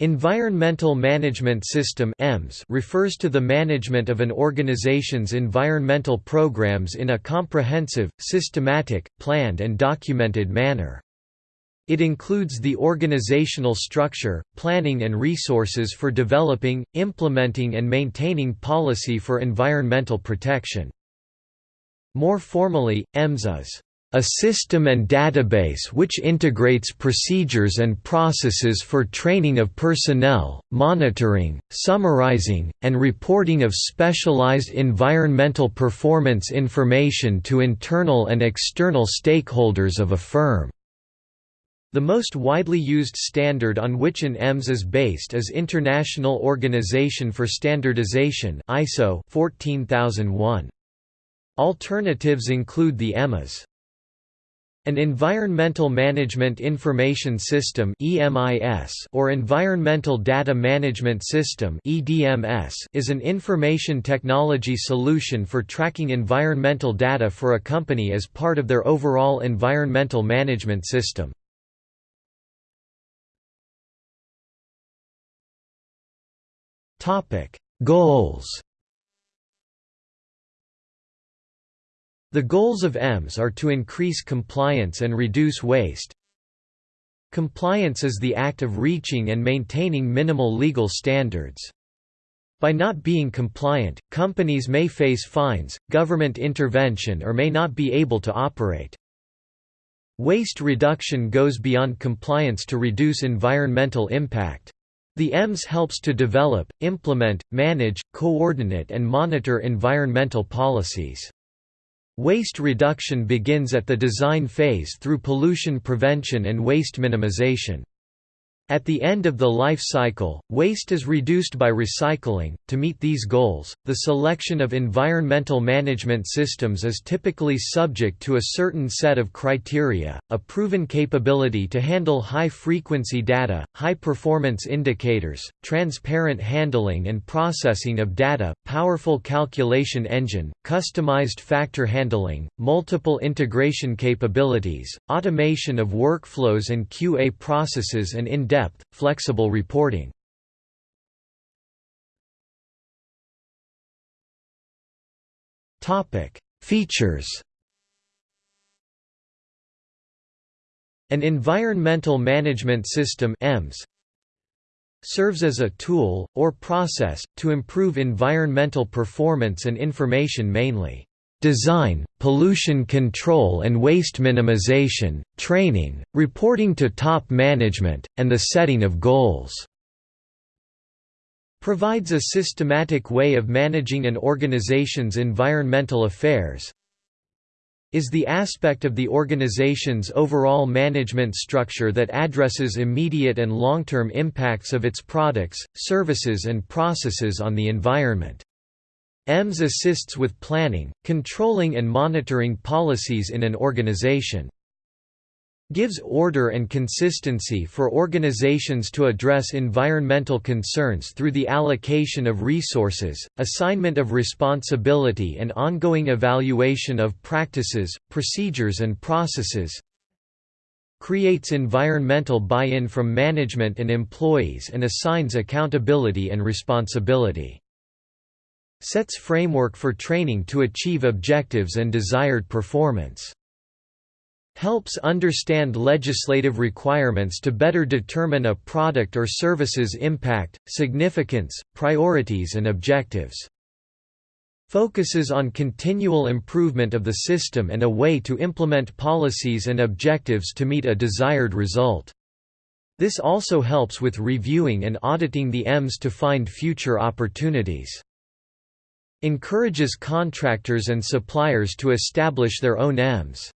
Environmental Management System refers to the management of an organization's environmental programs in a comprehensive, systematic, planned and documented manner. It includes the organizational structure, planning and resources for developing, implementing and maintaining policy for environmental protection. More formally, EMS is a system and database which integrates procedures and processes for training of personnel, monitoring, summarizing, and reporting of specialized environmental performance information to internal and external stakeholders of a firm. The most widely used standard on which an EMS is based is International Organization for Standardization ISO 14001. Alternatives include the EMAS an Environmental Management Information System or Environmental Data Management System is an information technology solution for tracking environmental data for a company as part of their overall environmental management system. Goals The goals of EMS are to increase compliance and reduce waste. Compliance is the act of reaching and maintaining minimal legal standards. By not being compliant, companies may face fines, government intervention or may not be able to operate. Waste reduction goes beyond compliance to reduce environmental impact. The EMS helps to develop, implement, manage, coordinate and monitor environmental policies. Waste reduction begins at the design phase through pollution prevention and waste minimization. At the end of the life cycle, waste is reduced by recycling. To meet these goals, the selection of environmental management systems is typically subject to a certain set of criteria a proven capability to handle high frequency data, high performance indicators, transparent handling and processing of data, powerful calculation engine, customized factor handling, multiple integration capabilities, automation of workflows and QA processes, and in depth, flexible reporting. Features An environmental management system EMS serves as a tool, or process, to improve environmental performance and information mainly design, pollution control and waste minimization, training, reporting to top management, and the setting of goals. Provides a systematic way of managing an organization's environmental affairs, is the aspect of the organization's overall management structure that addresses immediate and long-term impacts of its products, services and processes on the environment. EMS assists with planning, controlling and monitoring policies in an organization. Gives order and consistency for organizations to address environmental concerns through the allocation of resources, assignment of responsibility and ongoing evaluation of practices, procedures and processes creates environmental buy-in from management and employees and assigns accountability and responsibility sets framework for training to achieve objectives and desired performance. Helps understand legislative requirements to better determine a product or service's impact, significance, priorities and objectives. Focuses on continual improvement of the system and a way to implement policies and objectives to meet a desired result. This also helps with reviewing and auditing the EMS to find future opportunities encourages contractors and suppliers to establish their own EMS.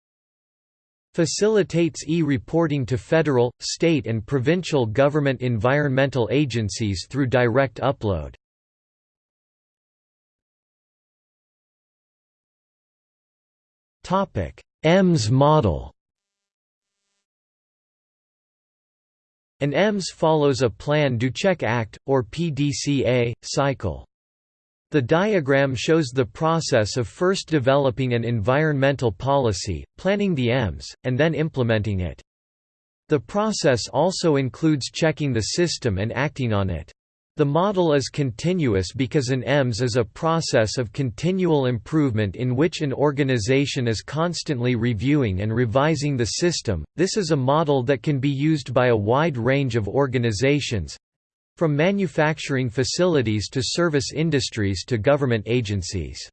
Facilitates e-reporting to federal, state and provincial government environmental agencies through direct upload. EMS model An EMS follows a Plan do Check Act, or PDCA, cycle. The diagram shows the process of first developing an environmental policy, planning the EMS, and then implementing it. The process also includes checking the system and acting on it. The model is continuous because an EMS is a process of continual improvement in which an organization is constantly reviewing and revising the system. This is a model that can be used by a wide range of organizations from manufacturing facilities to service industries to government agencies.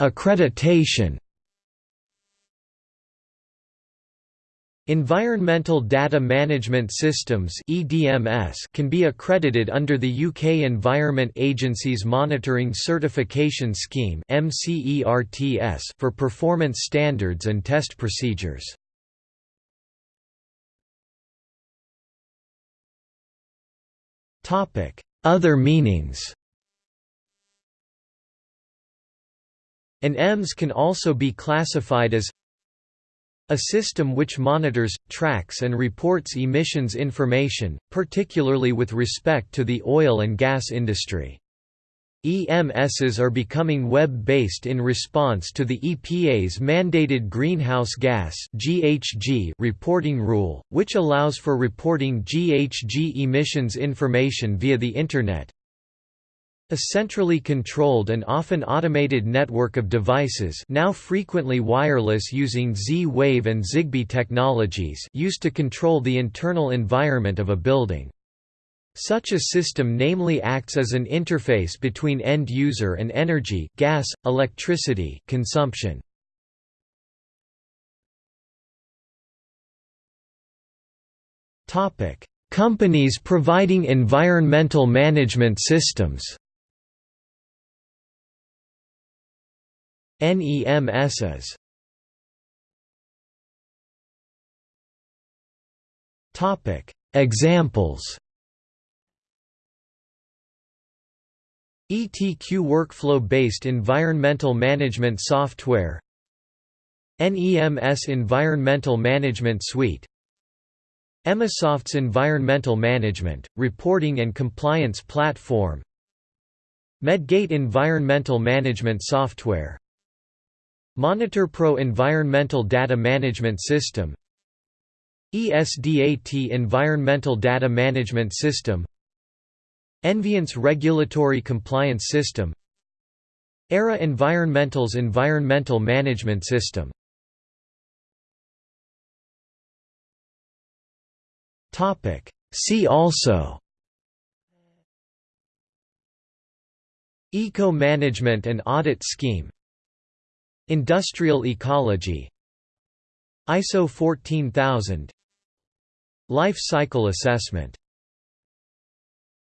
Accreditation Environmental Data Management Systems can be accredited under the UK Environment Agency's Monitoring Certification Scheme for performance standards and test procedures. Other meanings An EMS can also be classified as a system which monitors, tracks and reports emissions information, particularly with respect to the oil and gas industry. EMSs are becoming web-based in response to the EPA's mandated greenhouse gas (GHG) reporting rule, which allows for reporting GHG emissions information via the internet. A centrally controlled and often automated network of devices now frequently wireless using Z-Wave and Zigbee technologies used to control the internal environment of a building. Such a system namely acts as an interface between end user and energy gas, electricity consumption. Companies providing environmental management systems NEMSs Topic. Examples. ETQ workflow-based environmental management software. NEMS Environmental Management Suite. Emasoft's Environmental Management, Reporting and Compliance Platform. Medgate Environmental Management Software MonitorPro Environmental Data Management System. ESDAT Environmental Data Management System. Enviance Regulatory Compliance System. ERA Environmental's Environmental Management System. See also. Eco-Management and Audit Scheme Industrial ecology. ISO 14000 Life cycle assessment